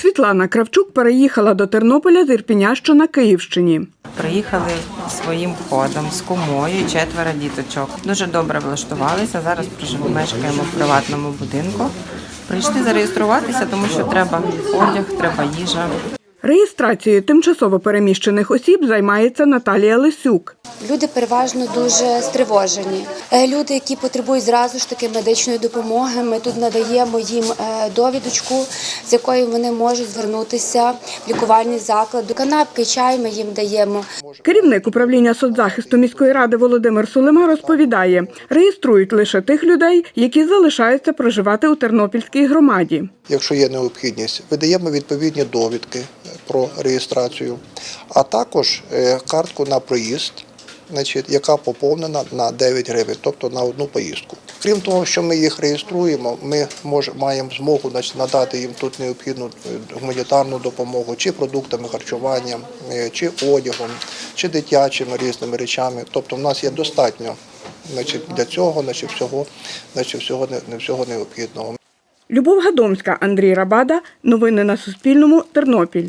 Світлана Кравчук переїхала до Тернополя з Ірпіня, що на Київщині. Приїхали своїм ходом з кумою, четверо діточок. Дуже добре влаштувалися. Зараз мешкаємо в приватному будинку. Прийшли зареєструватися, тому що треба одяг, треба їжа. Реєстрацією тимчасово переміщених осіб займається Наталія Лисюк. Люди переважно дуже стривожені. Е, Люди, які потребують зразу ж таки медичної допомоги, ми тут надаємо їм е, довідочку, з якою вони можуть звернутися в лікувальний заклад. До канапки, чай ми їм даємо. Керівник управління соцзахисту міської ради Володимир Сулима розповідає, реєструють лише тих людей, які залишаються проживати у Тернопільській громаді. якщо є необхідність, видаємо відповідні довідки про реєстрацію, а також е, картку на проїзд, значить, яка поповнена на 9 гривень, тобто на одну поїздку. Крім того, що ми їх реєструємо, ми мож, маємо змогу надати їм тут необхідну е, гуманітарну допомогу, чи продуктами харчування, е, чи одягом, чи дитячими різними речами. Тобто, в нас є достатньо для цього, значить, всього, значить, всього, не всього необхідного. Любов Гадомська, Андрій Рабада. Новини на Суспільному. Тернопіль.